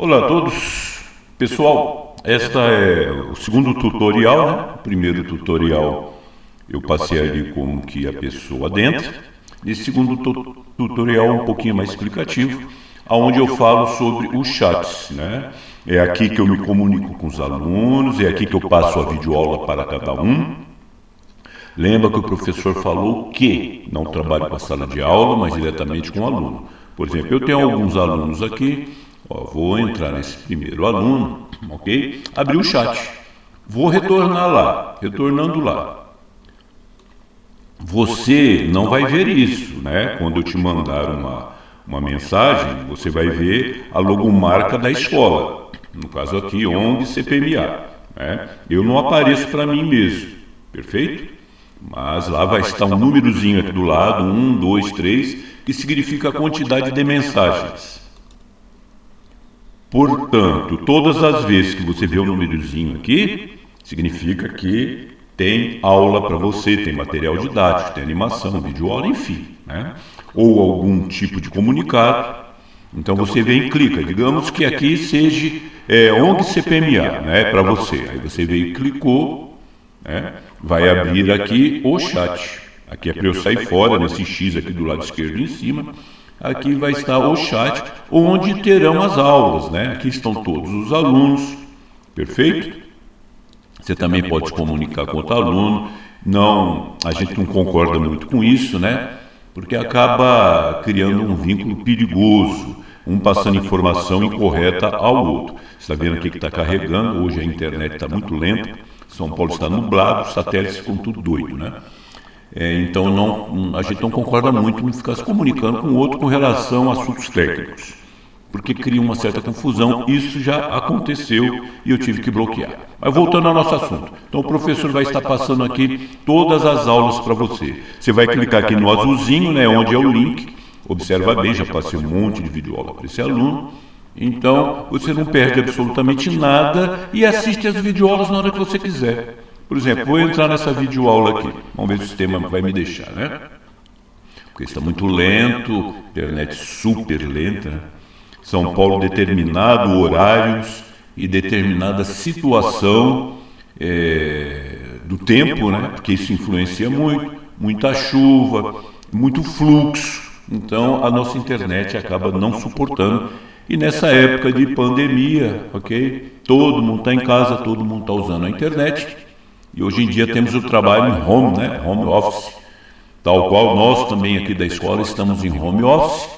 Olá a todos, pessoal. Esta é o segundo tutorial, né? O primeiro tutorial eu passei ali como que a pessoa dentro. Esse segundo tu tutorial um pouquinho mais explicativo, aonde eu falo sobre os chats, né? É aqui que eu me comunico com os alunos, é aqui que eu passo a videoaula para cada um. Lembra que o professor falou que não trabalho com a sala de aula, mas diretamente com o aluno. Por exemplo, eu tenho alguns alunos aqui Ó, vou entrar nesse primeiro aluno, ok? Abrir o chat. Vou retornar lá, retornando lá. Você não vai ver isso, né? Quando eu te mandar uma, uma mensagem, você vai ver a logomarca da escola. No caso aqui, ONG CPMA. Né? Eu não apareço para mim mesmo, perfeito? Mas lá vai estar um númerozinho aqui do lado, um, dois, três, que significa a quantidade de mensagens. Portanto, todas as vezes que você vê o um númerozinho aqui, significa que tem aula para você, tem material didático, tem animação, vídeo aula, enfim, né? ou algum tipo de comunicado. Então você vem e clica, digamos que aqui seja é, ONG CPMA, né, para você. Aí você veio e clicou, né, vai abrir aqui o chat. Aqui é para eu sair fora, nesse X aqui do lado esquerdo em cima aqui vai estar o chat, onde terão as aulas, né? Aqui estão todos os alunos, perfeito? Você também pode comunicar com outro aluno. Não, a gente não concorda muito com isso, né? Porque acaba criando um vínculo perigoso, um passando informação incorreta ao outro. Você está vendo aqui que está carregando, hoje a internet está muito lenta, São Paulo está nublado, os satélites ficam tudo doido, né? É, então não, a gente não concorda muito em ficar se comunicando com o outro com relação a assuntos técnicos, porque cria uma certa confusão. Isso já aconteceu e eu tive que bloquear. Mas voltando ao nosso assunto, então o professor vai estar passando aqui todas as aulas para você. Você vai clicar aqui no azulzinho, né, onde é o link. Observa bem, já passei um monte de videoaula para esse aluno. Então, você não perde absolutamente nada e assiste as videoaulas na hora que você quiser. Por exemplo, vou entrar nessa videoaula aqui. Vamos ver se o sistema vai me deixar, né? Porque está muito lento, internet super lenta. Né? São Paulo determinado horários e determinada situação é, do tempo, né? Porque isso influencia muito, muita chuva, muito fluxo. Então a nossa internet acaba não suportando. E nessa época de pandemia, ok? Todo mundo está em casa, todo mundo está usando a internet e hoje em dia temos o trabalho em home, né? home office, tal qual nós também aqui da escola estamos em home office,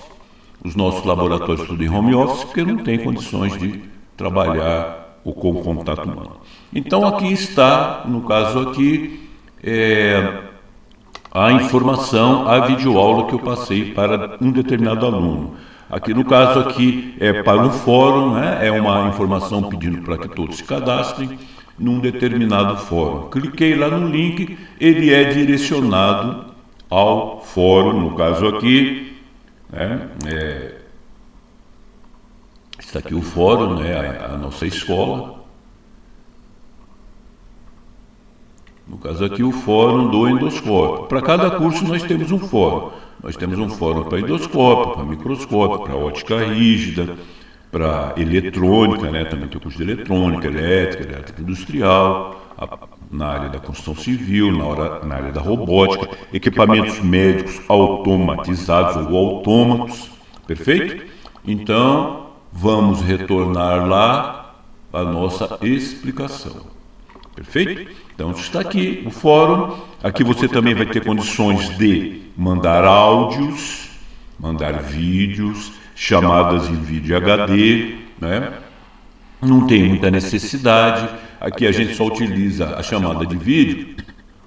os nossos laboratórios tudo em home office, porque não tem condições de trabalhar o com contato humano. Então aqui está, no caso aqui, é, a informação, a videoaula que eu passei para um determinado aluno. Aqui no caso aqui é para o fórum, né? é uma informação pedindo para que todos se cadastrem num determinado fórum. Cliquei lá no link, ele é direcionado ao fórum, no caso aqui, né, é, está aqui o fórum, né, a, a nossa escola. No caso aqui, o fórum do endoscópio. Para cada curso nós temos um fórum. Nós temos um fórum para endoscópio, para microscópio, para ótica rígida, para eletrônica, né? também tem curso de eletrônica, elétrica, elétrica industrial, a, na área da construção civil, na, hora, na área da robótica, equipamentos médicos automatizados ou autômatos, perfeito? Então, vamos retornar lá a nossa explicação, perfeito? Então, está aqui o fórum, aqui você também vai ter condições de mandar áudios, mandar vídeos, chamadas em vídeo HD, né? não tem muita necessidade. Aqui a gente só utiliza a chamada de vídeo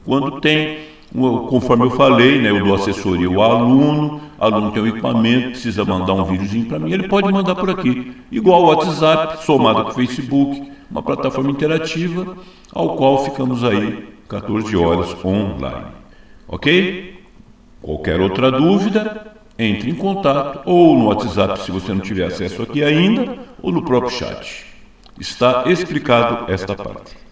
quando tem, conforme eu falei, né, eu dou assessoria ao aluno, aluno tem um equipamento, precisa mandar um videozinho para mim, ele pode mandar por aqui. Igual o WhatsApp, somado com o Facebook, uma plataforma interativa, ao qual ficamos aí 14 horas online. Ok? Qualquer outra dúvida, entre em contato ou no WhatsApp se você não tiver acesso aqui ainda, ou no próprio chat. Está explicado esta parte.